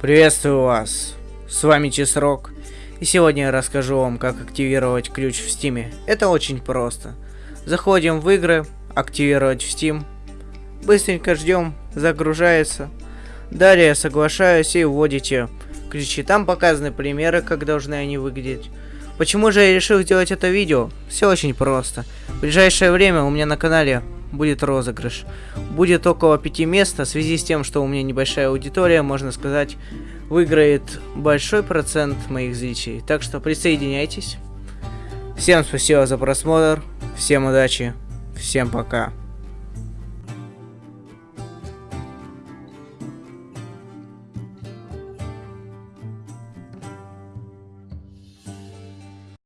Приветствую вас, с вами Чесрок, и сегодня я расскажу вам, как активировать ключ в Стиме. Это очень просто. Заходим в игры, активировать в Steam, быстренько ждем, загружается. Далее соглашаюсь и вводите ключи. Там показаны примеры, как должны они выглядеть. Почему же я решил сделать это видео? Все очень просто. В ближайшее время у меня на канале будет розыгрыш. Будет около пяти мест, а в связи с тем, что у меня небольшая аудитория, можно сказать, выиграет большой процент моих зрителей. Так что присоединяйтесь. Всем спасибо за просмотр, всем удачи, всем пока.